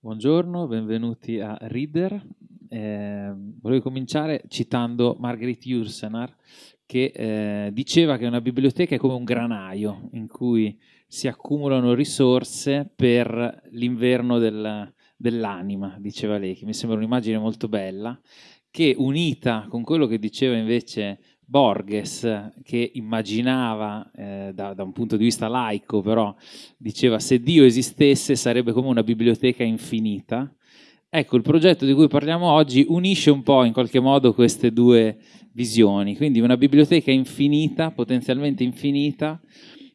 Buongiorno, benvenuti a Reader. Eh, volevo cominciare citando Marguerite Yourcenar che eh, diceva che una biblioteca è come un granaio in cui si accumulano risorse per l'inverno del, dell'anima, diceva lei, che mi sembra un'immagine molto bella, che unita con quello che diceva invece Borges, che immaginava eh, da, da, un punto di vista laico, però diceva se Dio esistesse sarebbe come una biblioteca infinita. Ecco, il progetto di cui parliamo oggi unisce un po' in qualche modo queste due visioni, quindi una biblioteca infinita, potenzialmente infinita,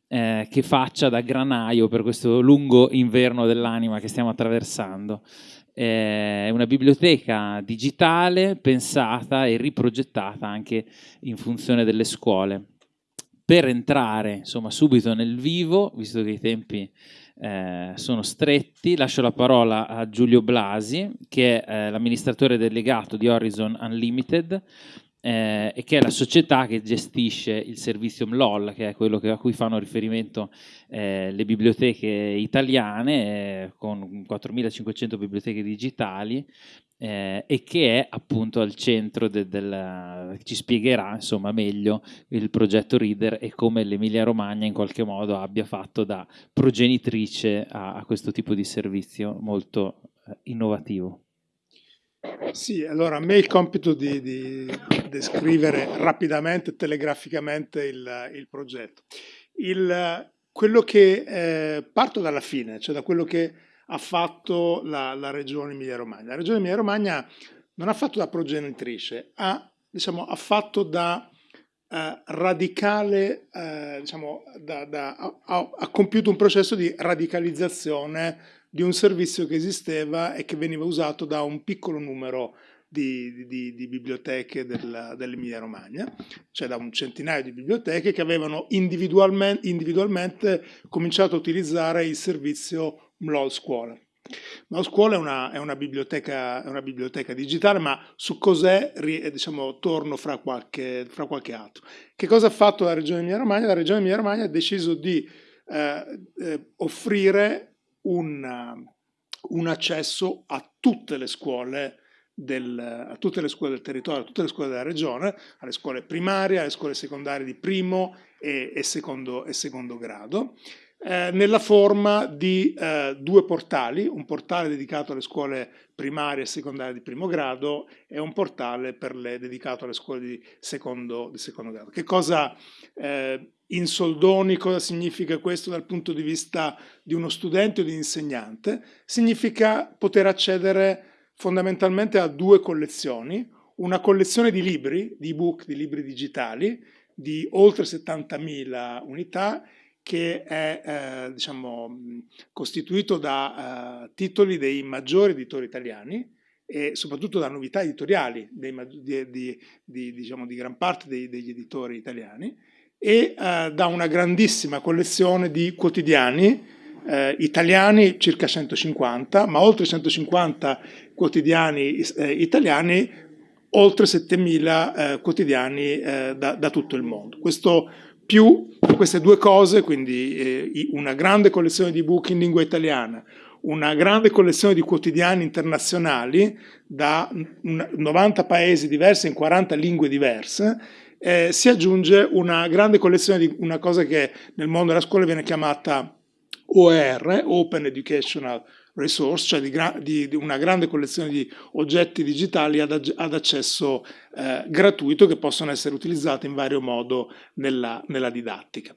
eh, che faccia da granaio per questo lungo inverno dell'anima che stiamo attraversando è una biblioteca digitale pensata e riprogettata anche in funzione delle scuole. Per entrare insomma, subito nel vivo, visto che i tempi eh, sono stretti, lascio la parola a Giulio Blasi, che è eh, l'amministratore delegato di Horizon Unlimited, eh, e che è la società che gestisce il servizio MLOL, che è quello che, a cui fanno riferimento eh, le biblioteche italiane, eh, con 4.500 biblioteche digitali, eh, e che è appunto al centro del, del ci spiegherà insomma meglio il progetto Reader e come l'Emilia Romagna in qualche modo abbia fatto da progenitrice a, a questo tipo di servizio molto eh, innovativo. Sì, allora a me il compito di, di descrivere rapidamente telegraficamente il, il progetto. Il, quello che eh, parto dalla fine, cioè da quello che ha fatto la, la regione Emilia-Romagna. La regione Emilia-Romagna non ha fatto da progenitrice, ha, diciamo, ha fatto da eh, radicale, eh, diciamo, da, da, ha, ha compiuto un processo di radicalizzazione di un servizio che esisteva e che veniva usato da un piccolo numero di, di, di biblioteche del, dell'Emilia Romagna, cioè da un centinaio di biblioteche che avevano individualmente, individualmente cominciato a utilizzare il servizio MLOL Scuola. MLOL Scuola è una, è una, biblioteca, è una biblioteca, digitale, ma su cos'è diciamo, torno fra qualche, fra qualche altro. Che cosa ha fatto la Regione Emilia Romagna? La Regione Emilia Romagna ha deciso di eh, eh, offrire un, un accesso a tutte le scuole del, a tutte le scuole del territorio, a tutte le scuole della regione, alle scuole primarie, alle scuole secondarie di primo e, e, secondo, e secondo, grado, eh, nella forma di eh, due portali, un portale dedicato alle scuole primarie e secondarie di primo grado e un portale le, dedicato alle scuole di secondo, di secondo grado. Che cosa eh, in soldoni cosa significa questo dal punto di vista di uno studente o di insegnante? Significa poter accedere fondamentalmente a due collezioni, una collezione di libri, di ebook, di libri digitali, di oltre 70.000 unità, che è eh, diciamo, costituito da eh, titoli dei maggiori editori italiani e soprattutto da novità editoriali dei, di, di, di, diciamo, di gran parte dei, degli editori italiani e eh, da una grandissima collezione di quotidiani eh, italiani, circa 150, ma oltre 150 quotidiani eh, italiani, oltre 7000 eh, quotidiani da, da, tutto il mondo. Questo più queste due cose, quindi eh, una grande collezione di book in lingua italiana, una grande collezione di quotidiani internazionali da 90 paesi diversi in 40 lingue diverse, eh, si aggiunge una grande collezione di una cosa che nel mondo della scuola viene chiamata OER, Open Educational Resource, cioè di, di, di una grande collezione di oggetti digitali ad, ad accesso eh, gratuito che possono essere utilizzati in vario modo nella, nella didattica.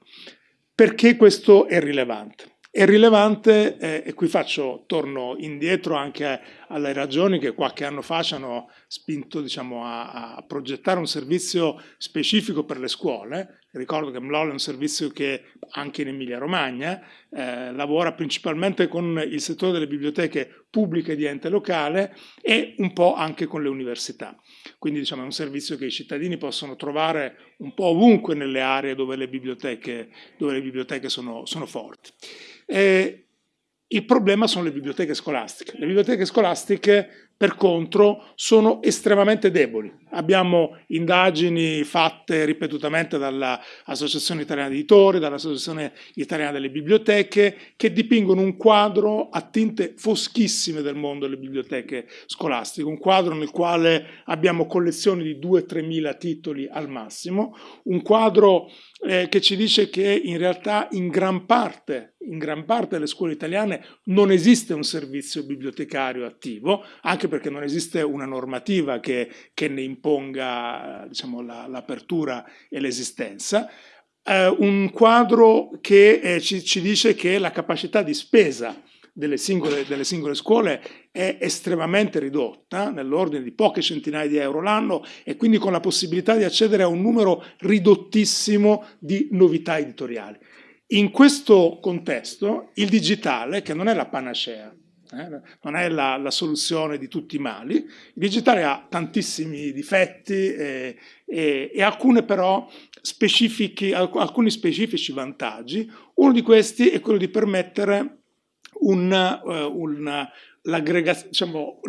Perché questo è rilevante? È rilevante, eh, e qui faccio, torno indietro anche alle ragioni che qualche anno fa ci hanno spinto diciamo, a, a, progettare un servizio specifico per le scuole. Ricordo che MLOL è un servizio che anche in Emilia Romagna eh, lavora principalmente con il settore delle biblioteche pubbliche di ente locale e un po' anche con le università. Quindi diciamo, è un servizio che i cittadini possono trovare un po' ovunque nelle aree dove le biblioteche, dove le biblioteche sono, sono forti. Eh, il problema sono le biblioteche scolastiche. Le biblioteche scolastiche per contro, sono estremamente deboli. Abbiamo indagini fatte ripetutamente dall'Associazione Italiana di Editori, dall'Associazione Italiana delle Biblioteche, che dipingono un quadro a tinte foschissime del mondo delle biblioteche scolastiche, un quadro nel quale abbiamo collezioni di 2-3 mila titoli al massimo, un quadro eh, che ci dice che in realtà in gran, parte, in gran parte delle scuole italiane non esiste un servizio bibliotecario attivo, anche perché non esiste una normativa che, che ne imponga diciamo, l'apertura la, e l'esistenza. Eh, un quadro che eh, ci, ci dice che la capacità di spesa delle singole, delle singole, scuole è estremamente ridotta, nell'ordine di poche centinaia di euro l'anno, e quindi con la possibilità di accedere a un numero ridottissimo di novità editoriali. In questo contesto il digitale, che non è la panacea, eh, non è la, la, soluzione di tutti i mali, il digitale ha tantissimi difetti e, e, e alcune però specifici, alcuni specifici vantaggi. Uno di questi è quello di permettere uh, un, l'aggregazione diciamo,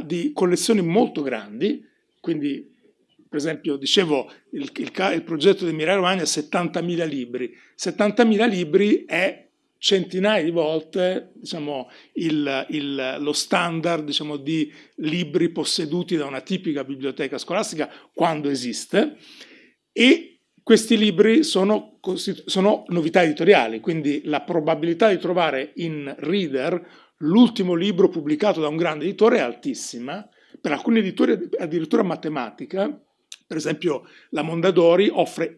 di, di collezioni molto grandi, quindi per esempio dicevo il, il, il progetto di Emilia Romagna ha 70.000 libri, 70.000 libri è centinaia di volte diciamo, il, il, lo standard diciamo, di libri posseduti da una tipica biblioteca scolastica quando esiste. E questi libri sono, sono novità editoriali, quindi la probabilità di trovare in Reader l'ultimo libro pubblicato da un grande editore è altissima, per alcuni editori addirittura matematica, per esempio la Mondadori offre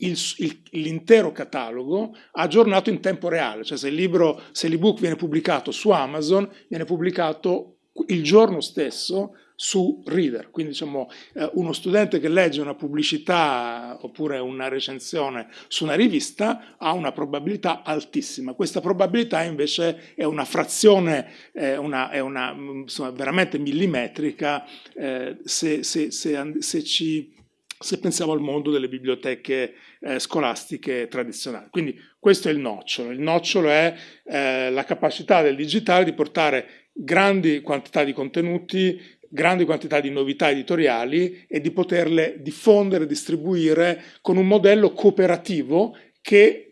l'intero catalogo aggiornato in tempo reale, cioè se l'ebook viene pubblicato su Amazon, viene pubblicato il giorno stesso su Reader, quindi diciamo eh, uno studente che legge una pubblicità oppure una recensione su una rivista ha una probabilità altissima, questa probabilità invece è una frazione, eh, una, è una, insomma, veramente millimetrica eh, se, se, se, se, ci, se pensiamo al mondo delle biblioteche eh, scolastiche tradizionali. Quindi questo è il nocciolo, il nocciolo è eh, la capacità del digitale di portare grandi quantità di contenuti grandi quantità di novità editoriali e di poterle diffondere, distribuire con un modello cooperativo che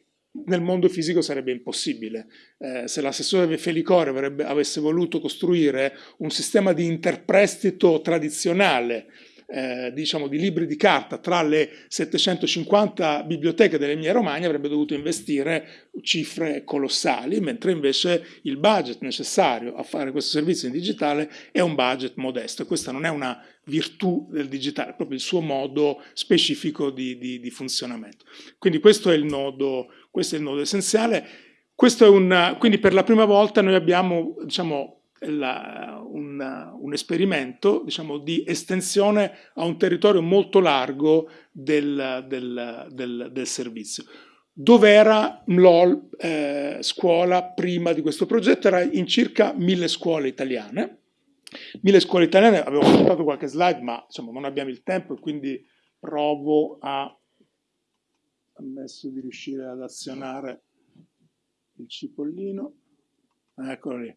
nel mondo fisico sarebbe impossibile. Eh, se l'assessore Felicore avrebbe, avesse voluto costruire un sistema di interprestito tradizionale eh, diciamo, di libri di carta tra le 750 biblioteche dell'Emilia Romagna avrebbe dovuto investire cifre colossali, mentre invece il budget necessario a fare questo servizio in digitale è un budget modesto questa non è una virtù del digitale, è proprio il suo modo specifico di, di, di funzionamento. Quindi questo è il nodo, è il nodo essenziale. Un, quindi per la prima volta noi abbiamo diciamo, la, un, un, esperimento diciamo, di estensione a un territorio molto largo del, del, del, del servizio. Dove era MLOL eh, scuola prima di questo progetto? Era in circa mille scuole italiane. Mille scuole italiane, avevo portato qualche slide, ma insomma, non abbiamo il tempo e quindi provo a ammesso di riuscire ad azionare il cipollino. Eccolo lì.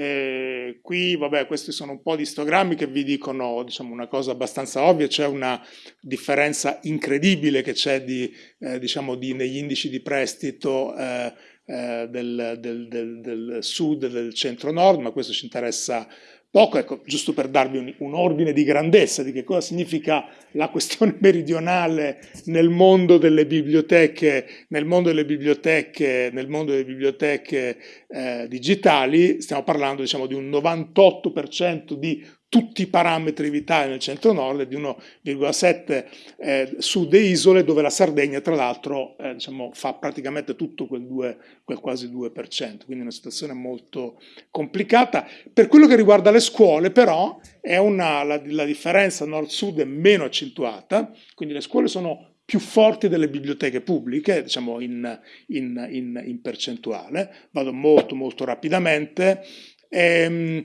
E qui, vabbè, questi sono un po' di istogrammi che vi dicono diciamo, una cosa abbastanza ovvia, c'è una differenza incredibile che c'è eh, diciamo, di, negli indici di prestito eh, eh, del, del, del, del, sud e del centro-nord, ma questo ci interessa poco, ecco, giusto per darvi un, un, ordine di grandezza di che cosa significa la questione meridionale nel mondo delle biblioteche, nel mondo delle biblioteche, nel mondo delle biblioteche eh, digitali, stiamo parlando diciamo, di un 98% di tutti i parametri vitali nel centro-nord e di 1,7 eh, sud e isole dove la Sardegna tra l'altro eh, diciamo, fa praticamente tutto quel, 2, quel quasi 2%, quindi una situazione molto complicata. Per quello che riguarda le scuole però una, la, la differenza nord-sud è meno accentuata, quindi le scuole sono più forti delle biblioteche pubbliche, diciamo in, in, in, in percentuale. Vado molto molto rapidamente. Ehm,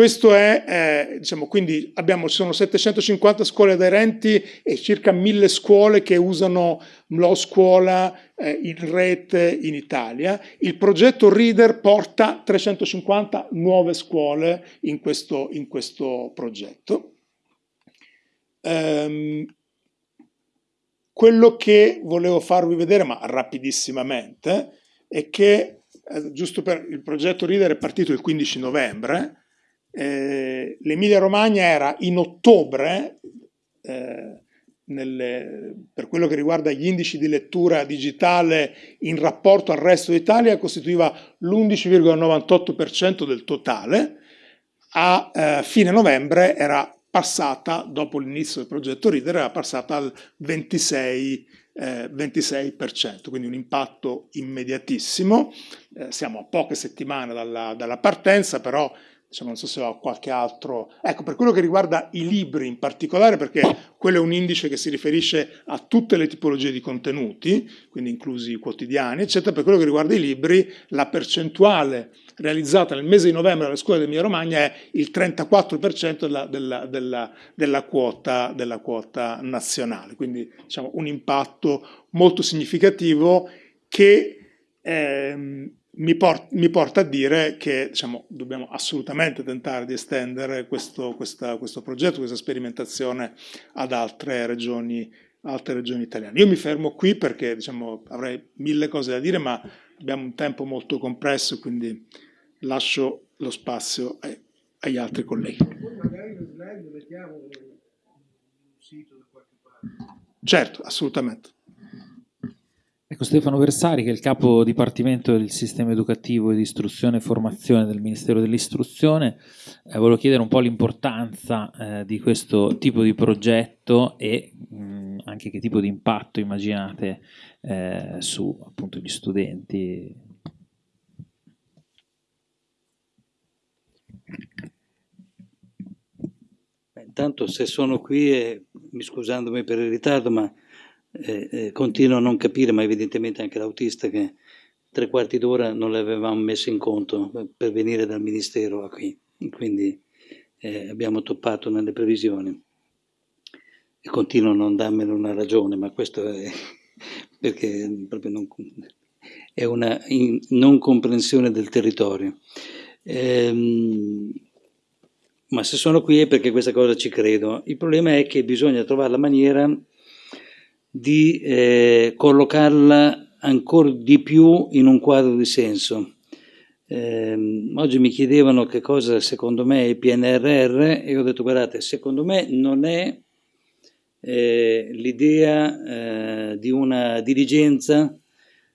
questo è, eh, diciamo, quindi abbiamo, ci sono 750 scuole aderenti e circa 1000 scuole che usano Mlo Scuola eh, in rete in Italia. Il progetto Reader porta 350 nuove scuole in questo, in questo progetto. Um, quello che volevo farvi vedere, ma rapidissimamente, è che, eh, giusto per il progetto Reader è partito il 15 novembre, eh, l'Emilia Romagna era in ottobre, eh, nelle, per quello che riguarda gli indici di lettura digitale in rapporto al resto d'Italia, costituiva l'11,98% del totale, a eh, fine novembre era passata, dopo l'inizio del progetto Reader, era passata al 26, eh, 26%, quindi un impatto immediatissimo. Eh, siamo a poche settimane dalla, dalla partenza, però diciamo, non so se ho qualche altro... Ecco, per quello che riguarda i libri in particolare, perché quello è un indice che si riferisce a tutte le tipologie di contenuti, quindi inclusi i quotidiani, eccetera, per quello che riguarda i libri, la percentuale realizzata nel mese di novembre alle scuole dell'Emilia Romagna è il 34% della, della, della, della, quota, della quota nazionale, quindi diciamo, un impatto molto significativo che... Ehm, mi, port mi, porta a dire che diciamo, dobbiamo assolutamente tentare di estendere questo, questa, questo, progetto, questa sperimentazione ad altre regioni, altre regioni italiane. Io mi fermo qui perché diciamo, avrei mille cose da dire, ma abbiamo un tempo molto compresso, quindi lascio lo spazio ai, agli altri colleghi. Certo, assolutamente. Ecco, Stefano Versari, che è il capo dipartimento del sistema educativo e di istruzione e formazione del Ministero dell'Istruzione, eh, volevo chiedere un po' l'importanza eh, di questo tipo di progetto e mh, anche che tipo di impatto immaginate eh, su appunto gli studenti. intanto se sono qui, e, scusandomi per il ritardo, ma eh, eh, continuo a non capire, ma evidentemente anche l'autista, che tre quarti d'ora non l'avevamo messo in conto per venire dal Ministero a qui, quindi eh, abbiamo toppato nelle previsioni. E continuo a non darmene una ragione, ma questo è perché proprio non, è una in, non comprensione del territorio. Ehm, ma se sono qui è perché questa cosa ci credo. Il problema è che bisogna trovare la maniera di eh, collocarla ancora di più in un quadro di senso. Eh, oggi mi chiedevano che cosa secondo me è il PNRR e ho detto guardate, secondo me non è eh, l'idea eh, di una dirigenza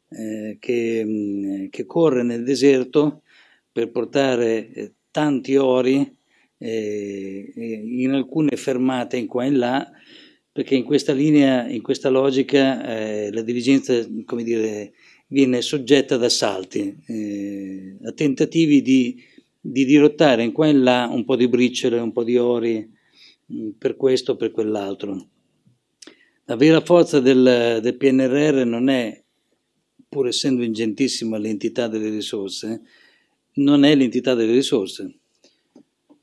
eh, che, che, corre nel deserto per portare eh, tanti ori in alcune fermate in qua e in là perché in questa linea, in questa logica, eh, la dirigenza, come dire, viene soggetta ad assalti, eh, a tentativi di, di, dirottare in qua e in là un po' di briciole, un po' di ori, mh, mm, per questo o per quell'altro. La vera forza del, del, PNRR non è, pur essendo ingentissima l'entità delle risorse, non è l'entità delle risorse,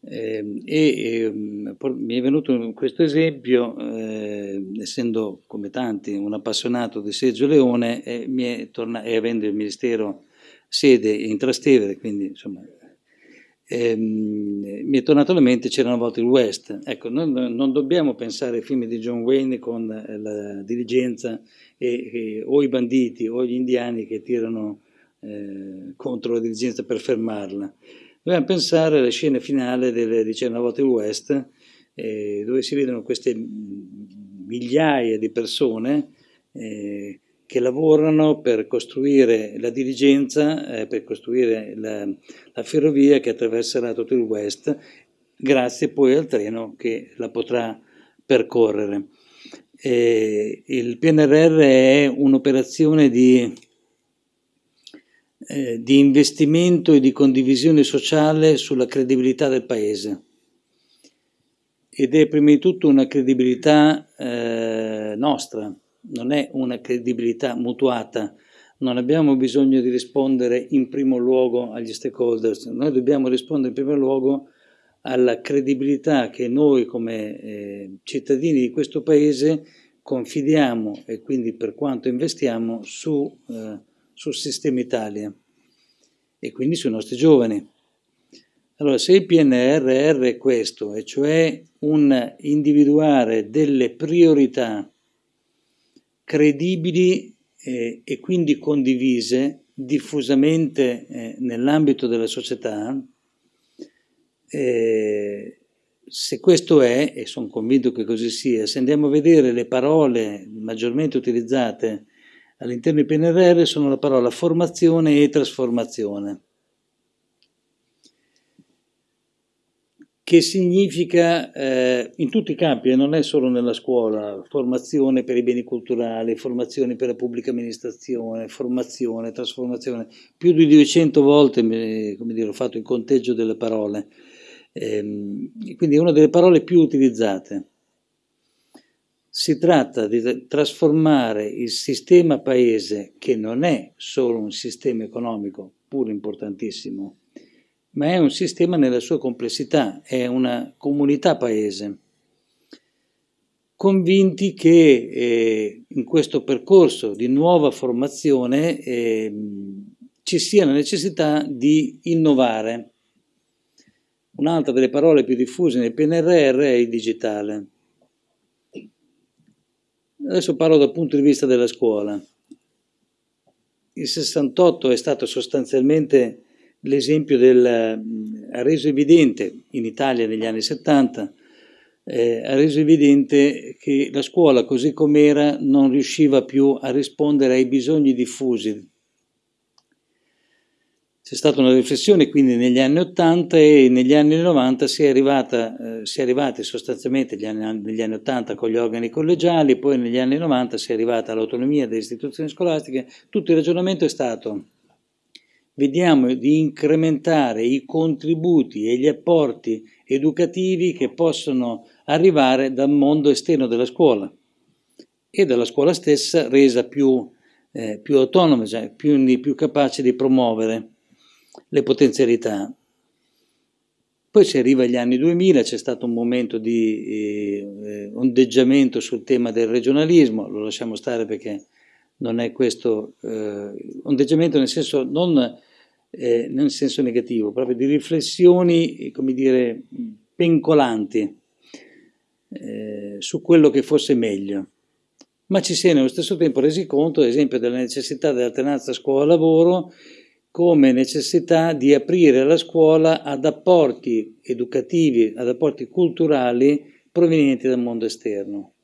eh, e eh, mi è venuto questo esempio, eh, essendo come tanti un appassionato di Sergio Leone e, e avendo il Ministero sede in Trastevere, quindi insomma ehm, mi è tornato alla mente c'era una volta il West. Ecco, non, non, dobbiamo pensare ai film di John Wayne con la dirigenza e, e, o i banditi o gli indiani che tirano eh, contro la dirigenza per fermarla. Dobbiamo pensare alla scena finale del, di Cernavolte West, eh, dove si vedono queste migliaia di persone eh, che lavorano per costruire la dirigenza, eh, per costruire la, la, ferrovia che attraverserà tutto il West, grazie poi al treno che la potrà percorrere. il PNRR è un'operazione di eh, di investimento e di condivisione sociale sulla credibilità del Paese. Ed è prima di tutto una credibilità eh, nostra, non è una credibilità mutuata. Non abbiamo bisogno di rispondere in primo luogo agli stakeholders, noi dobbiamo rispondere in primo luogo alla credibilità che noi come eh, cittadini di questo paese confidiamo e quindi per quanto investiamo su, eh, sul sistema Italia e quindi sui nostri giovani. Allora, se il PNRR è questo, e cioè un individuare delle priorità credibili eh, e quindi condivise diffusamente eh, nell'ambito della società, eh, se questo è, e sono convinto che così sia, se andiamo a vedere le parole maggiormente utilizzate all'interno di PNRR sono la parola formazione e trasformazione. che significa eh, in tutti i campi, e non è solo nella scuola, formazione per i beni culturali, formazione per la pubblica amministrazione, formazione, trasformazione, più di 200 volte dire, ho fatto il conteggio delle parole, ehm, quindi è una delle parole più utilizzate. Si tratta di trasformare il sistema paese, che non è solo un sistema economico, pur importantissimo, ma è un sistema nella sua complessità, è una comunità paese. Convinti che eh, in questo percorso di nuova formazione eh, ci sia la necessità di innovare. Un'altra delle parole più diffuse nel PNRR è il digitale. Adesso parlo dal punto di vista della scuola. Il 68 è stato sostanzialmente l'esempio del, ha reso evidente in Italia negli anni 70, eh, ha reso evidente che la scuola così com'era non riusciva più a rispondere ai bisogni diffusi. C'è stata una riflessione quindi negli anni 80 e negli anni 90 si è, arrivata, eh, si è arrivati sostanzialmente negli anni, negli anni 80 con gli organi collegiali, poi negli anni 90 si è arrivata all'autonomia delle istituzioni scolastiche, tutto il ragionamento è stato vediamo di incrementare i contributi e gli apporti educativi che possono arrivare dal mondo esterno della scuola e dalla scuola stessa resa più, eh, più autonoma, cioè più, più capace di promuovere le potenzialità. Poi si arriva agli anni 2000, c'è stato un momento di eh, ondeggiamento sul tema del regionalismo, lo lasciamo stare perché non è questo eh, ondeggiamento nel senso non eh, nel senso negativo, proprio di riflessioni, come dire, pencolanti eh, su quello che fosse meglio. Ma ci si è nello stesso tempo resi conto, ad esempio, della necessità dell'alternanza scuola-lavoro come necessità di aprire la scuola ad apporti educativi, ad apporti culturali provenienti dal mondo esterno.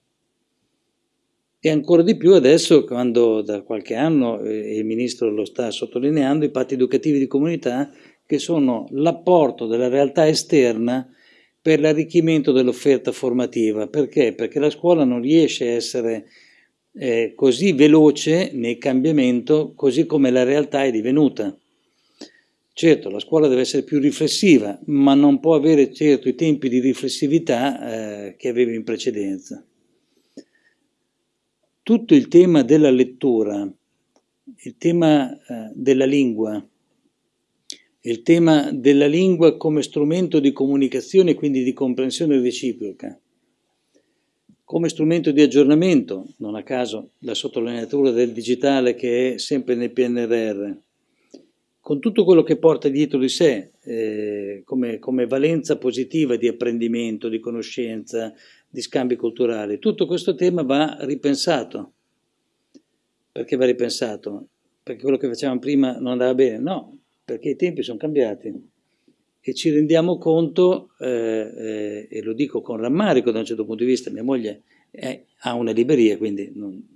E ancora di più adesso, quando da qualche anno eh, il Ministro lo sta sottolineando, i patti educativi di comunità che sono l'apporto della realtà esterna per l'arricchimento dell'offerta formativa. Perché? Perché la scuola non riesce a essere eh, così veloce nel cambiamento così come la realtà è divenuta. Certo, la scuola deve essere più riflessiva, ma non può avere certo i tempi di riflessività eh, che aveva in precedenza tutto il tema della lettura, il tema eh, della lingua, il tema della lingua come strumento di comunicazione e quindi di comprensione reciproca, come strumento di aggiornamento, non a caso la sottolineatura del digitale che è sempre nel PNRR, con tutto quello che porta dietro di sé eh, come, come valenza positiva di apprendimento, di conoscenza, di scambi culturali. Tutto questo tema va ripensato. Perché va ripensato? Perché quello che facevamo prima non andava bene? No, perché i tempi sono cambiati e ci rendiamo conto, eh, eh, e lo dico con rammarico da un certo punto di vista, mia moglie è, ha una libreria, quindi non,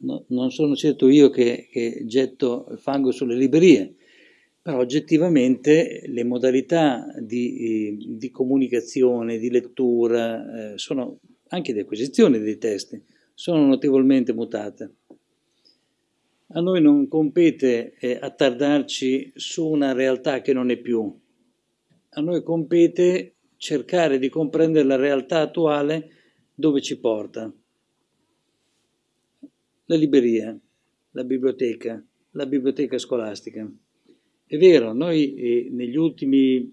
no, non sono certo io che, che getto fango sulle librerie, però oggettivamente le modalità di, di comunicazione, di lettura, eh, sono, anche di acquisizione dei testi, sono notevolmente mutate. A noi non compete eh, attardarci su una realtà che non è più, a noi compete cercare di comprendere la realtà attuale dove ci porta. La libreria, la biblioteca, la biblioteca scolastica. È vero, noi eh, negli ultimi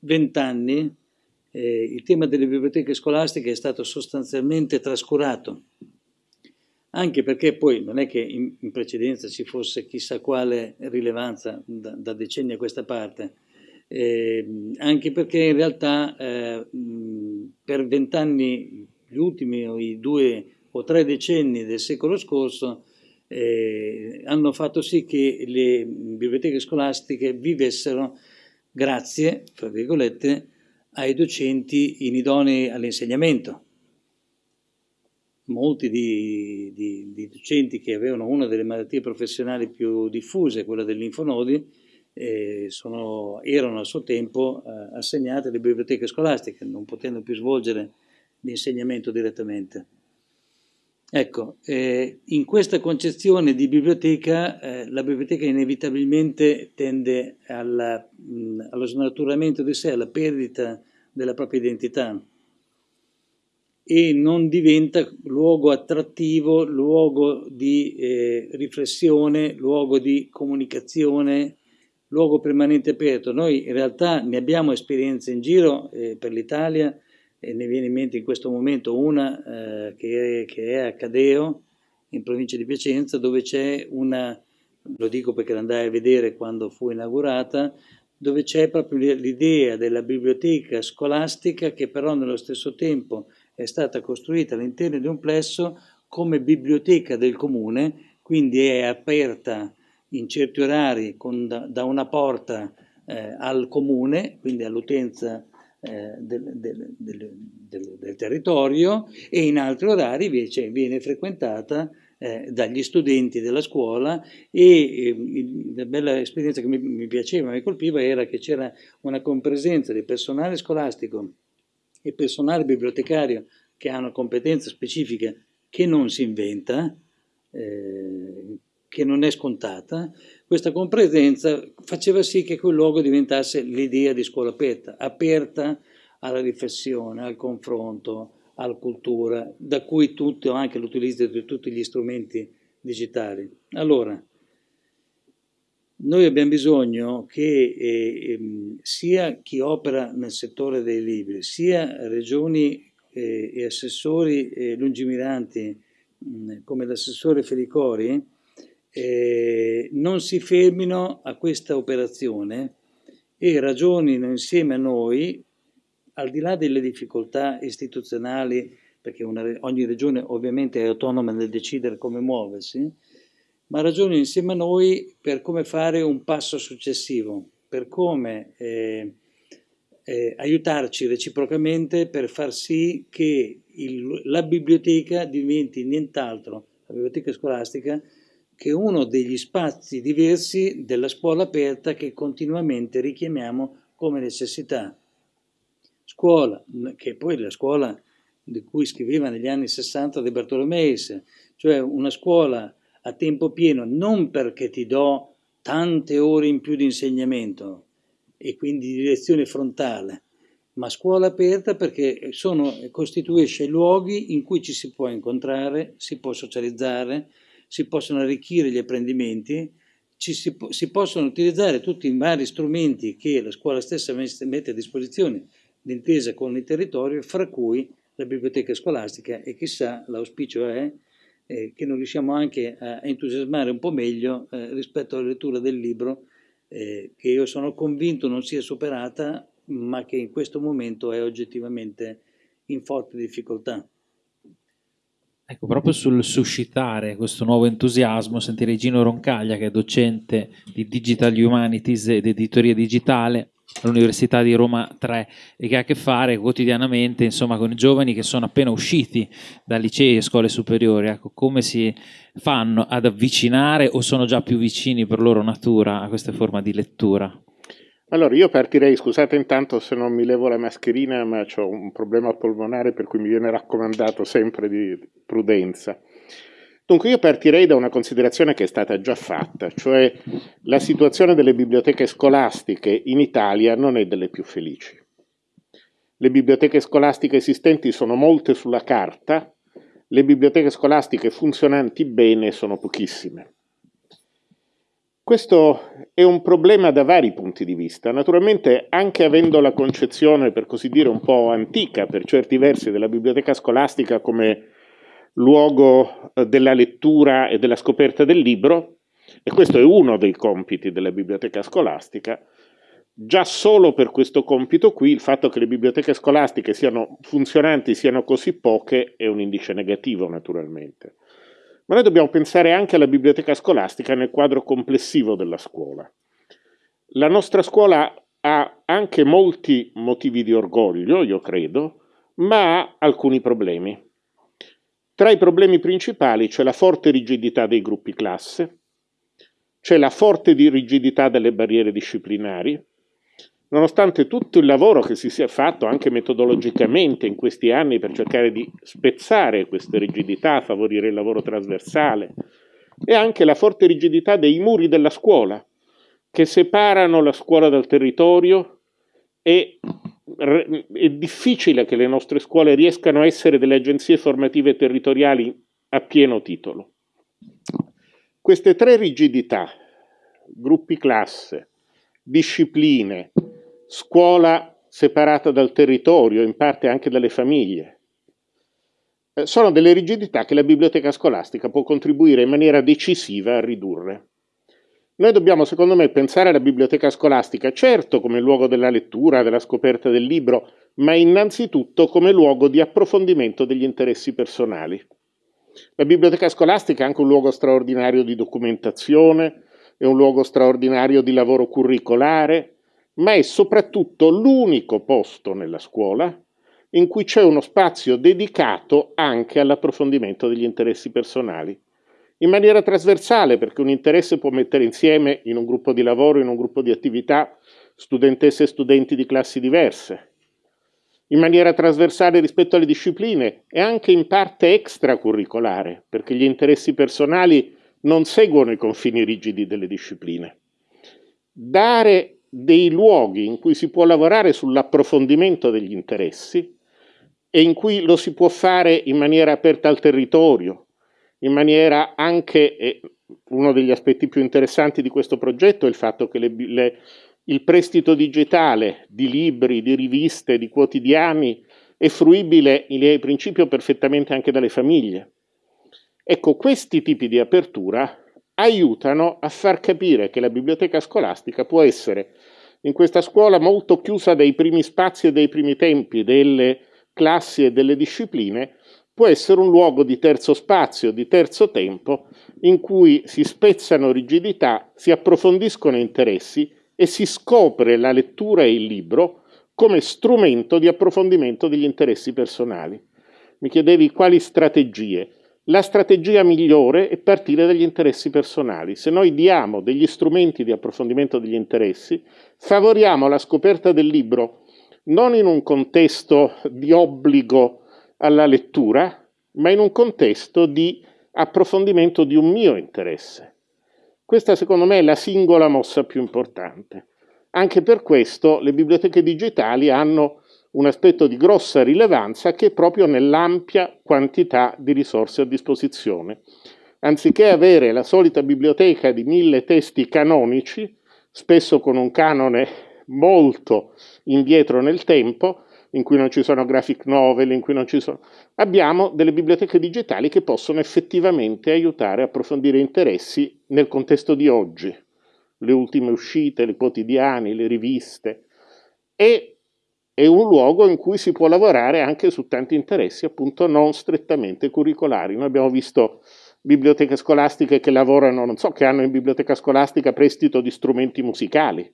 vent'anni eh, il tema delle biblioteche scolastiche è stato sostanzialmente trascurato, anche perché poi non è che in, in precedenza ci fosse chissà quale rilevanza da, da decenni a questa parte, eh, anche perché in realtà eh, per vent'anni, gli ultimi o i due o tre decenni del secolo scorso, eh, hanno fatto sì che le biblioteche scolastiche vivessero grazie, fra virgolette, ai docenti inidonei all'insegnamento. Molti di, di, di, docenti che avevano una delle malattie professionali più diffuse, quella dei linfonodi, eh, sono, erano a suo tempo eh, assegnati alle biblioteche scolastiche, non potendo più svolgere l'insegnamento direttamente. Ecco, eh, in questa concezione di biblioteca, eh, la biblioteca inevitabilmente tende alla, mh, allo snaturamento di sé, alla perdita della propria identità e non diventa luogo attrattivo, luogo di eh, riflessione, luogo di comunicazione, luogo permanente aperto. Noi in realtà ne abbiamo esperienze in giro eh, per l'Italia, e ne viene in mente in questo momento una eh, che, è, che, è, a Cadeo, in provincia di Piacenza, dove c'è una, lo dico perché l'andai a vedere quando fu inaugurata, dove c'è proprio l'idea della biblioteca scolastica che però nello stesso tempo è stata costruita all'interno di un plesso come biblioteca del comune, quindi è aperta in certi orari con, da, da, una porta eh, al comune, quindi all'utenza eh, del, del, del, del, territorio e in altri orari invece viene frequentata eh, dagli studenti della scuola e eh, la bella esperienza che mi, mi piaceva, mi colpiva era che c'era una compresenza di personale scolastico e personale bibliotecario che hanno competenze specifiche che non si inventa, eh, che non è scontata, questa compresenza faceva sì che quel luogo diventasse l'idea di scuola aperta, aperta alla riflessione, al confronto, alla cultura, da cui tutto, anche l'utilizzo di tutti gli strumenti digitali. Allora, noi abbiamo bisogno che eh, ehm, sia chi opera nel settore dei libri, sia regioni eh, e assessori eh, lungimiranti mh, come l'assessore Felicori, eh, non si fermino a questa operazione e ragionino insieme a noi, al di là delle difficoltà istituzionali, perché una, ogni regione ovviamente è autonoma nel decidere come muoversi, ma ragionino insieme a noi per come fare un passo successivo, per come eh, eh, aiutarci reciprocamente per far sì che il, la biblioteca diventi nient'altro, la biblioteca scolastica, che uno degli spazi diversi della scuola aperta che continuamente richiamiamo come necessità. Scuola, che poi la scuola di cui scriveva negli anni 60 De Bartolomeis, cioè una scuola a tempo pieno non perché ti do tante ore in più di insegnamento e quindi di lezione frontale, ma scuola aperta perché sono, costituisce luoghi in cui ci si può incontrare, si può socializzare, si possono arricchire gli apprendimenti, ci si, si, possono utilizzare tutti i vari strumenti che la scuola stessa mette a disposizione d'intesa con il territorio, fra cui la biblioteca scolastica e chissà l'auspicio è eh, che noi riusciamo anche a entusiasmare un po' meglio eh, rispetto alla lettura del libro eh, che io sono convinto non sia superata ma che in questo momento è oggettivamente in forte difficoltà. Ecco, proprio sul suscitare questo nuovo entusiasmo, sentirei Gino Roncaglia, che è docente di Digital Humanities ed editoria digitale all'Università di Roma 3 e che ha a che fare quotidianamente insomma, con i giovani che sono appena usciti da licei e scuole superiori. Ecco, come si fanno ad avvicinare o sono già più vicini per loro natura a queste forme di lettura? Allora, io partirei, scusate intanto se non mi levo la mascherina, ma ho un problema polmonare per cui mi viene raccomandato sempre di prudenza. Dunque io partirei da una considerazione che è stata già fatta, cioè la situazione delle biblioteche scolastiche in Italia non è delle più felici. Le biblioteche scolastiche esistenti sono molte sulla carta, le biblioteche scolastiche funzionanti bene sono pochissime. Questo è un problema da vari punti di vista. Naturalmente, anche avendo la concezione, per così dire, un po' antica per certi versi della biblioteca scolastica come luogo eh, della lettura e della scoperta del libro, e questo è uno dei compiti della biblioteca scolastica, già solo per questo compito qui il fatto che le biblioteche scolastiche siano funzionanti siano così poche è un indice negativo naturalmente. Ma noi dobbiamo pensare anche alla biblioteca scolastica nel quadro complessivo della scuola. La nostra scuola ha anche molti motivi di orgoglio, io credo, ma ha alcuni problemi. Tra i problemi principali c'è la forte rigidità dei gruppi classe, c'è la forte rigidità delle barriere disciplinari, nonostante tutto il lavoro che si sia fatto anche metodologicamente in questi anni per cercare di spezzare queste rigidità, favorire il lavoro trasversale, e anche la forte rigidità dei muri della scuola, che separano la scuola dal territorio e è difficile che le nostre scuole riescano a essere delle agenzie formative territoriali a pieno titolo. Queste tre rigidità, gruppi classe, discipline, scuola separata dal territorio, in parte anche dalle famiglie. Eh, sono delle rigidità che la biblioteca scolastica può contribuire in maniera decisiva a ridurre. Noi dobbiamo, secondo me, pensare alla biblioteca scolastica, certo come luogo della lettura, della scoperta del libro, ma innanzitutto come luogo di approfondimento degli interessi personali. La biblioteca scolastica è anche un luogo straordinario di documentazione, è un luogo straordinario di lavoro curricolare, ma è soprattutto l'unico posto nella scuola in cui c'è uno spazio dedicato anche all'approfondimento degli interessi personali, in maniera trasversale, perché un interesse può mettere insieme in un gruppo di lavoro, in un gruppo di attività, studentesse e studenti di classi diverse, in maniera trasversale rispetto alle discipline e anche in parte extracurricolare, perché gli interessi personali non seguono i confini rigidi delle discipline. Dare dei luoghi in cui si può lavorare sull'approfondimento degli interessi e in cui lo si può fare in maniera aperta al territorio, in maniera anche, eh, uno degli aspetti più interessanti di questo progetto è il fatto che le, le, il prestito digitale di libri, di riviste, di quotidiani è fruibile in principio perfettamente anche dalle famiglie. Ecco, questi tipi di apertura aiutano a far capire che la biblioteca scolastica può essere in questa scuola molto chiusa dei primi spazi e dei primi tempi delle classi e delle discipline, può essere un luogo di terzo spazio, di terzo tempo, in cui si spezzano rigidità, si approfondiscono interessi e si scopre la lettura e il libro come strumento di approfondimento degli interessi personali. Mi chiedevi quali strategie. La strategia migliore è partire dagli interessi personali. Se noi diamo degli strumenti di approfondimento degli interessi, favoriamo la scoperta del libro non in un contesto di obbligo alla lettura, ma in un contesto di approfondimento di un mio interesse. Questa secondo me è la singola mossa più importante. Anche per questo le biblioteche digitali hanno un aspetto di grossa rilevanza che è proprio nell'ampia quantità di risorse a disposizione. Anziché avere la solita biblioteca di mille testi canonici, spesso con un canone molto indietro nel tempo, in cui non ci sono graphic novel, in cui non ci sono... Abbiamo delle biblioteche digitali che possono effettivamente aiutare a approfondire interessi nel contesto di oggi, le ultime uscite, i quotidiani, le riviste. E è un luogo in cui si può lavorare anche su tanti interessi appunto non strettamente curricolari. Noi abbiamo visto biblioteche scolastiche che lavorano, non so, che hanno in biblioteca scolastica prestito di strumenti musicali,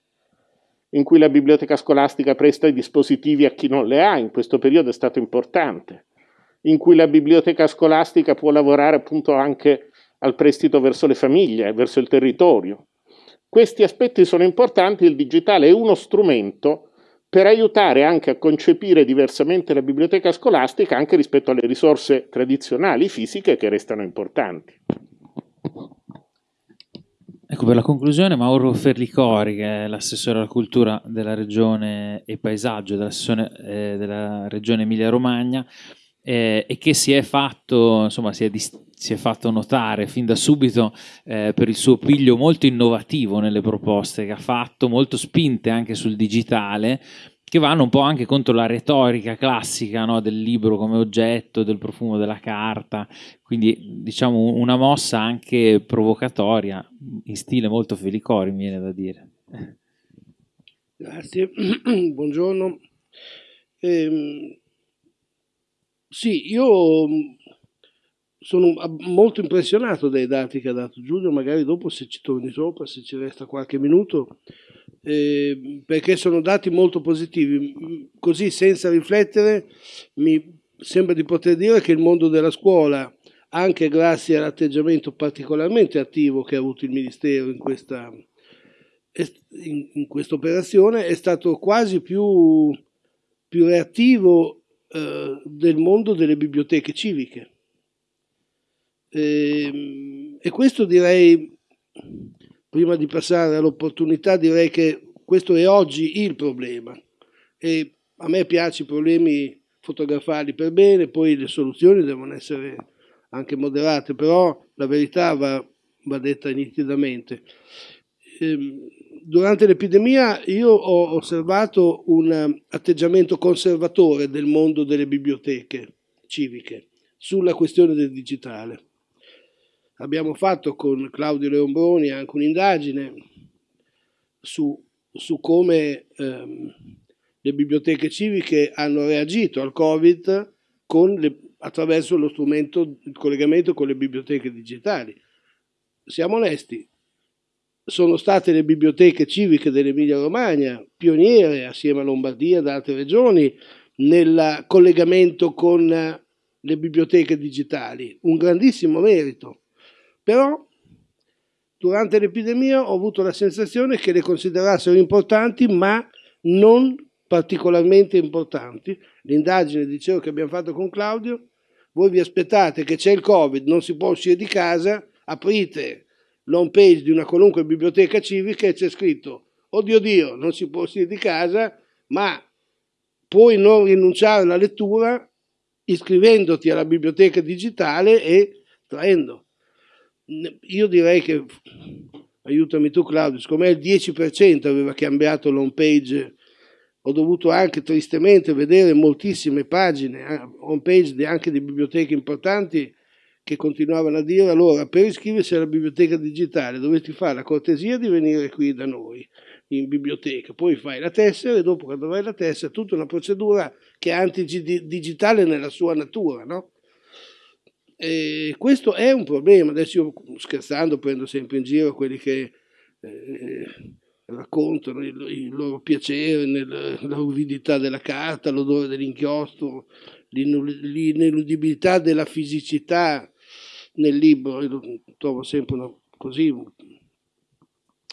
in cui la biblioteca scolastica presta i dispositivi a chi non le ha, in questo periodo è stato importante, in cui la biblioteca scolastica può lavorare appunto anche al prestito verso le famiglie, verso il territorio. Questi aspetti sono importanti, il digitale è uno strumento per aiutare anche a concepire diversamente la biblioteca scolastica anche rispetto alle risorse tradizionali fisiche che restano importanti. Ecco, per la conclusione, Mauro Ferlicori, che è l'assessore alla cultura della regione e paesaggio della, eh, della regione Emilia-Romagna, eh, e che si è fatto, insomma, si è, si è fatto notare fin da subito eh, per il suo piglio molto innovativo nelle proposte che ha fatto, molto spinte anche sul digitale, che vanno un po' anche contro la retorica classica no, del libro come oggetto, del profumo della carta, quindi diciamo una mossa anche provocatoria, in stile molto Felicori, mi viene da dire. Grazie, buongiorno. Eh, sì, io sono molto impressionato dai dati che ha dato Giulio, magari dopo se ci torni sopra, se ci resta qualche minuto, eh, perché sono dati molto positivi. Così senza riflettere mi sembra di poter dire che il mondo della scuola, anche grazie all'atteggiamento particolarmente attivo che ha avuto il Ministero in questa, in, in questa operazione, è stato quasi più, più reattivo eh, del mondo delle biblioteche civiche. E, ehm, e questo direi prima di passare all'opportunità, direi che questo è oggi il problema. E a me piace i problemi fotografarli per bene, poi le soluzioni devono essere anche moderate, però la verità va, va detta nitidamente. Ehm, durante l'epidemia io ho osservato un atteggiamento conservatore del mondo delle biblioteche civiche sulla questione del digitale. Abbiamo fatto con Claudio Leombroni anche un'indagine su, su, come ehm, le biblioteche civiche hanno reagito al Covid le, attraverso lo strumento, il collegamento con le biblioteche digitali. Siamo onesti, sono state le biblioteche civiche dell'Emilia Romagna pioniere assieme a Lombardia ed altre regioni nel collegamento con le biblioteche digitali, un grandissimo merito. Però durante l'epidemia ho avuto la sensazione che le considerassero importanti ma non particolarmente importanti. L'indagine, dicevo, che abbiamo fatto con Claudio, voi vi aspettate che c'è il Covid, non si può uscire di casa, aprite l'home page di una qualunque biblioteca civica e c'è scritto, oddio Dio, non si può uscire di casa, ma puoi non rinunciare alla lettura iscrivendoti alla biblioteca digitale e traendo io direi che, aiutami tu Claudio, secondo me il 10% aveva cambiato l'home page, ho dovuto anche tristemente vedere moltissime pagine, eh, home page anche di biblioteche importanti che continuavano a dire allora per iscriversi alla biblioteca digitale dovete fare la cortesia di venire qui da noi in biblioteca, poi fai la tessera e dopo quando vai la tessera tutta una procedura che è antidigitale nella sua natura, no? E questo è un problema. Adesso io scherzando prendo sempre in giro quelli che eh, raccontano il, il, loro piacere nell'uvidità della carta, l'odore dell'inchiostro, l'ineludibilità della fisicità nel libro. Io trovo sempre una, così,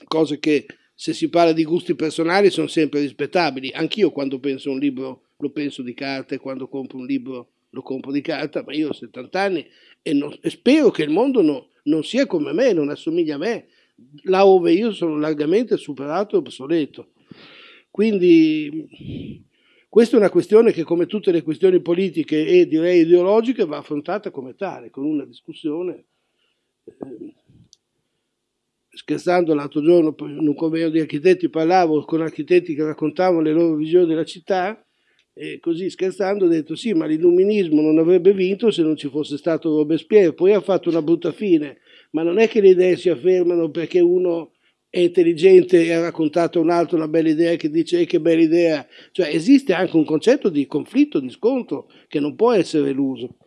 cose che se si parla di gusti personali sono sempre rispettabili. Anch'io quando penso a un libro lo penso di carta e quando compro un libro lo compro di carta, ma io ho 70 anni e, non, e spero che il mondo no, non sia come me, non assomiglia a me, là dove io sono largamente superato e obsoleto. Quindi questa è una questione che come tutte le questioni politiche e direi ideologiche va affrontata come tale, con una discussione. Eh, scherzando l'altro giorno in un convegno di architetti parlavo con architetti che raccontavano le loro visioni della città e così scherzando ho detto sì, ma l'illuminismo non avrebbe vinto se non ci fosse stato Robespierre, poi ha fatto una brutta fine, ma non è che le idee si affermano perché uno è intelligente e ha raccontato a un altro una bella idea che dice eh, che bella idea, cioè esiste anche un concetto di conflitto, di scontro che non può essere eluso.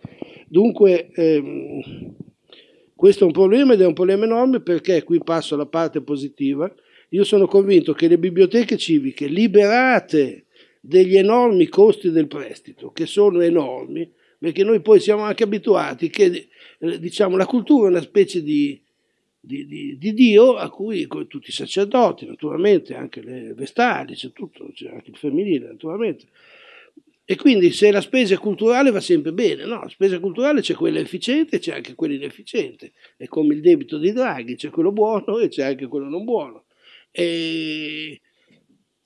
Dunque ehm, questo è un problema ed è un problema enorme perché qui passo alla parte positiva, io sono convinto che le biblioteche civiche liberate degli enormi costi del prestito, che sono enormi, perché noi poi siamo anche abituati che eh, diciamo, la cultura è una specie di, di, di, di Dio a cui tutti i sacerdoti, naturalmente, anche le vestali, c'è tutto, c'è anche il femminile, naturalmente. E quindi se la spesa culturale va sempre bene, no, la spesa culturale c'è quella efficiente e c'è anche quella inefficiente, è come il debito di Draghi, c'è quello buono e c'è anche quello non buono. E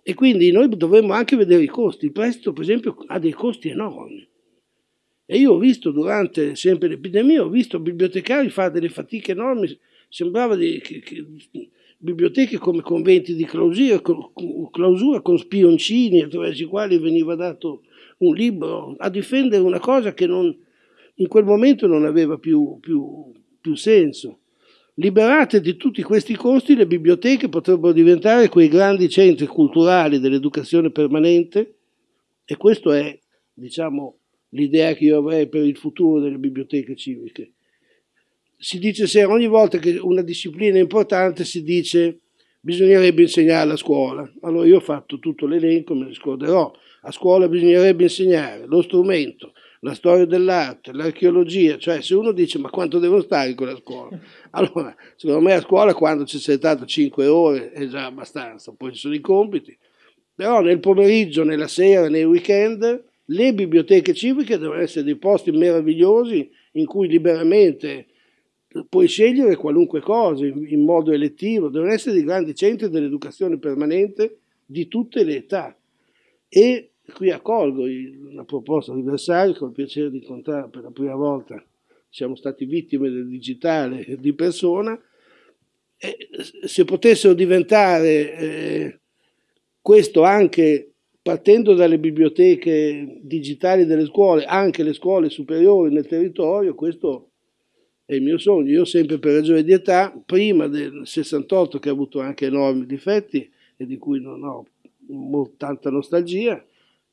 e quindi noi dovremmo anche vedere i costi. Il prestito, per esempio, ha dei costi enormi. E io ho visto durante sempre l'epidemia, ho visto bibliotecari fare delle fatiche enormi, sembrava di, che, che, biblioteche come conventi di clausura, clausura con spioncini attraverso i quali veniva dato un libro a difendere una cosa che non, in quel momento non aveva più, più, più senso. Liberate di tutti questi costi, le biblioteche potrebbero diventare quei grandi centri culturali dell'educazione permanente e questa è, diciamo, l'idea che io avrei per il futuro delle biblioteche civiche. Si dice se ogni volta che una disciplina è importante si dice bisognerebbe insegnare a scuola. Allora io ho fatto tutto l'elenco, me ne scorderò. A scuola bisognerebbe insegnare lo strumento, la storia dell'arte, l'archeologia, cioè se uno dice ma quanto devo stare in quella scuola? Allora, secondo me a scuola quando ci sei stato 5 ore è già abbastanza, poi ci sono i compiti, però nel pomeriggio, nella sera, nei weekend, le biblioteche civiche devono essere dei posti meravigliosi in cui liberamente puoi scegliere qualunque cosa in modo elettivo, devono essere dei grandi centri dell'educazione permanente di tutte le età. E qui accolgo una proposta di Versailles con il piacere di incontrare per la prima volta, siamo stati vittime del digitale di persona, e se potessero diventare eh, questo anche partendo dalle biblioteche digitali delle scuole, anche le scuole superiori nel territorio, questo è il mio sogno. Io sempre per ragione di età, prima del 68 che ha avuto anche enormi difetti e di cui non ho tanta nostalgia,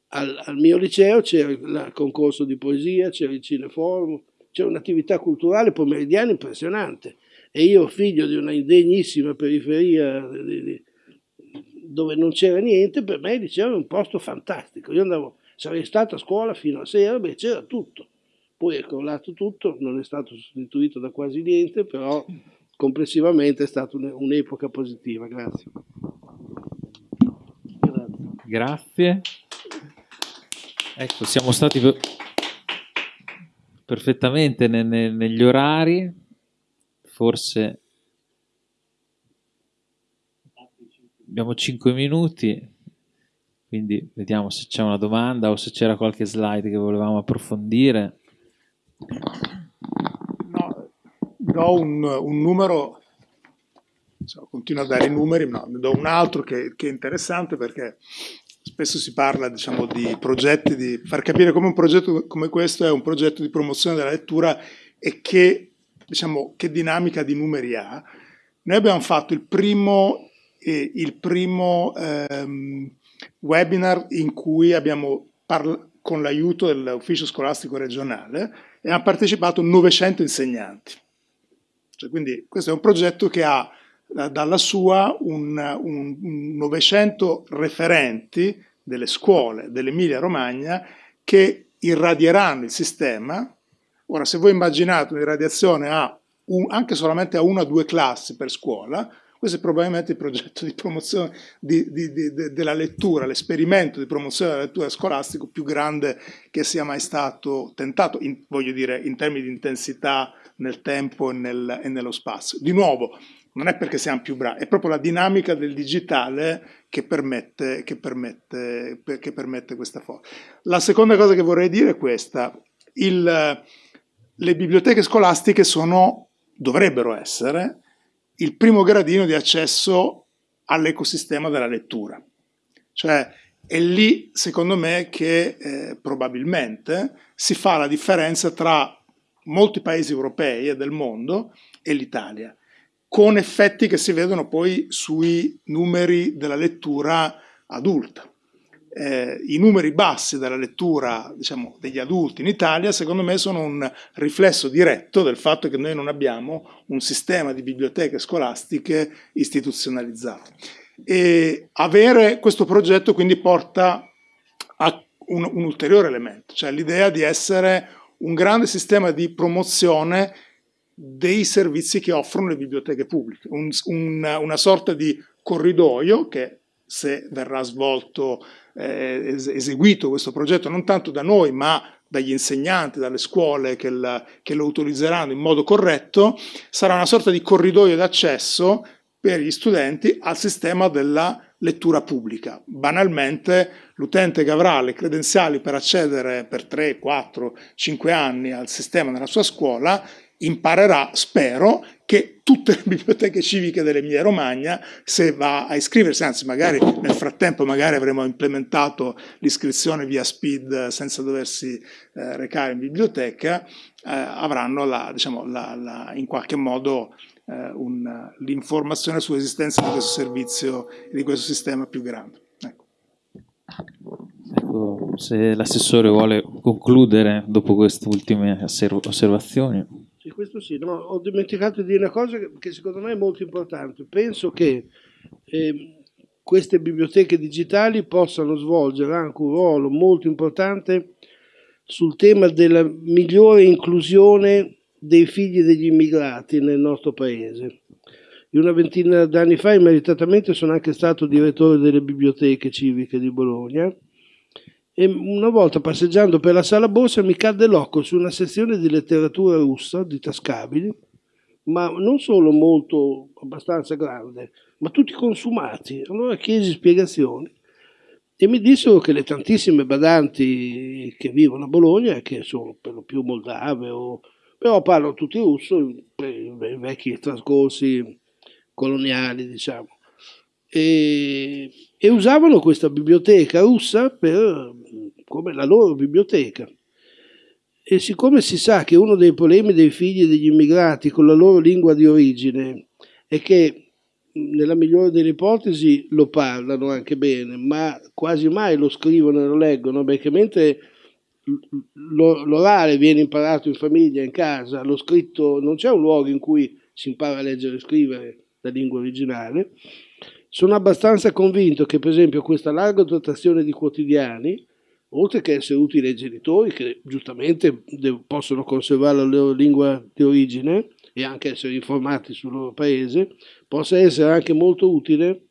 al, al mio liceo c'era il concorso di poesia, c'era il cineforum, c'era un'attività culturale pomeridiana impressionante. E io, figlio di una indegnissima periferia di, di, dove non c'era niente, per me il liceo era un posto fantastico. Io andavo, sarei stato a scuola fino a sera, beh, c'era tutto. Poi è crollato tutto, non è stato sostituito da quasi niente, però complessivamente è stata un'epoca positiva. Grazie. Grazie. Ecco, siamo stati perfettamente ne, ne, negli orari, forse abbiamo 5 minuti, quindi vediamo se c'è una domanda o se c'era qualche slide che volevamo approfondire. No, do un, un numero, so, continuo a dare i numeri, ma ne do un altro che, che è interessante perché spesso si parla diciamo, di progetti, di far capire come un progetto come questo è un progetto di promozione della lettura e che, diciamo, che dinamica di numeri ha. Noi abbiamo fatto il primo, eh, il primo ehm, webinar in cui abbiamo parlato con l'aiuto dell'ufficio scolastico regionale e hanno partecipato 900 insegnanti. Cioè, quindi questo è un progetto che ha dalla sua un, un, un 900 referenti delle scuole dell'Emilia Romagna che irradieranno il sistema. Ora, se voi immaginate un'irradiazione a un, anche solamente a una o due classi per scuola, questo è probabilmente il progetto di promozione di, di, di, della lettura, l'esperimento di promozione della lettura scolastico più grande che sia mai stato tentato, in, voglio dire, in termini di intensità nel tempo e, nel, e nello spazio. Di nuovo, non è perché siamo più bravi, è proprio la dinamica del digitale che permette, che permette, che permette questa forza. La seconda cosa che vorrei dire è questa. Il, le biblioteche scolastiche sono, dovrebbero essere, il primo gradino di accesso all'ecosistema della lettura. Cioè è lì, secondo me, che eh, probabilmente si fa la differenza tra molti paesi europei e del mondo e l'Italia con effetti che si vedono poi sui numeri della lettura adulta. Eh, I numeri bassi della lettura diciamo, degli adulti in Italia secondo me sono un riflesso diretto del fatto che noi non abbiamo un sistema di biblioteche scolastiche istituzionalizzato. E avere questo progetto quindi porta a un, un ulteriore elemento, cioè l'idea di essere un grande sistema di promozione dei servizi che offrono le biblioteche pubbliche, un, un, una sorta di corridoio che se verrà svolto, eh, eseguito questo progetto non tanto da noi ma dagli insegnanti, dalle scuole che, la, che lo utilizzeranno in modo corretto, sarà una sorta di corridoio d'accesso per gli studenti al sistema della lettura pubblica. Banalmente l'utente che avrà le credenziali per accedere per 3, 4, 5 anni al sistema nella sua scuola imparerà, spero, che tutte le biblioteche civiche dell'Emilia Romagna, se va a iscriversi, anzi magari nel frattempo magari avremo implementato l'iscrizione via speed senza doversi eh, recare in biblioteca, eh, avranno la, diciamo, la, la, in qualche modo eh, l'informazione sull'esistenza di questo servizio e di questo sistema più grande. Ecco. Ecco, se l'assessore vuole concludere dopo queste ultime osservazioni. Sì, questo sì, no, ho dimenticato di dire una cosa che, che, secondo me è molto importante. Penso che eh, queste biblioteche digitali possano svolgere anche un ruolo molto importante sul tema della migliore inclusione dei figli degli immigrati nel nostro paese. Io una ventina d'anni fa immeritatamente sono anche stato direttore delle biblioteche civiche di Bologna e una volta passeggiando per la sala borsa mi cadde l'occhio su una sezione di letteratura russa di tascabili, ma non solo molto abbastanza grande, ma tutti consumati. Allora chiesi spiegazioni e mi dissero che le tantissime badanti che vivono a Bologna, che sono per lo più moldave o però parlano tutti russo, i vecchi trascorsi coloniali, diciamo. E, e, usavano questa biblioteca russa per, come la loro biblioteca. E siccome si sa che uno dei problemi dei figli degli immigrati con la loro lingua di origine è che nella migliore delle ipotesi lo parlano anche bene, ma quasi mai lo scrivono e lo leggono, perché mentre l'orale viene imparato in famiglia, in casa, lo scritto, non c'è un luogo in cui si impara a leggere e scrivere la lingua originale. Sono abbastanza convinto che, per esempio, questa larga dotazione di quotidiani, oltre che essere utile ai genitori, che giustamente possono conservare la loro lingua di origine e anche essere informati sul loro paese, possa essere anche molto utile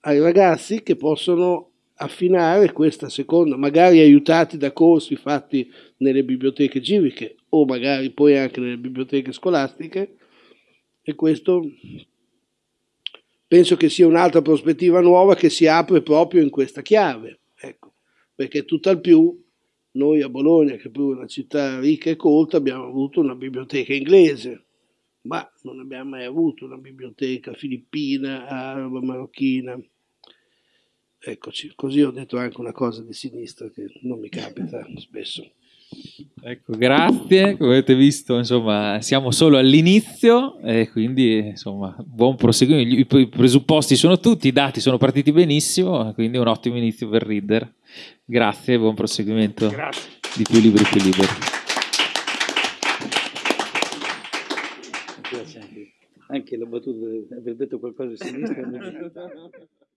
ai ragazzi che possono affinare questa seconda, magari aiutati da corsi fatti nelle biblioteche civiche o magari poi anche nelle biblioteche scolastiche e questo penso che sia un'altra prospettiva nuova che si apre proprio in questa chiave, ecco, perché tutt'al più noi a Bologna, che è pure una città ricca e colta, abbiamo avuto una biblioteca inglese, ma non abbiamo mai avuto una biblioteca filippina, araba, marocchina, Eccoci, così ho detto anche una cosa di sinistra che non mi capita spesso. Ecco, grazie, come avete visto insomma siamo solo all'inizio e quindi insomma buon proseguimento, i presupposti sono tutti, i dati sono partiti benissimo, quindi un ottimo inizio per Reader. Grazie, buon proseguimento grazie. di più libri più liberi. Anche, anche la battuta di aver detto qualcosa di sinistra.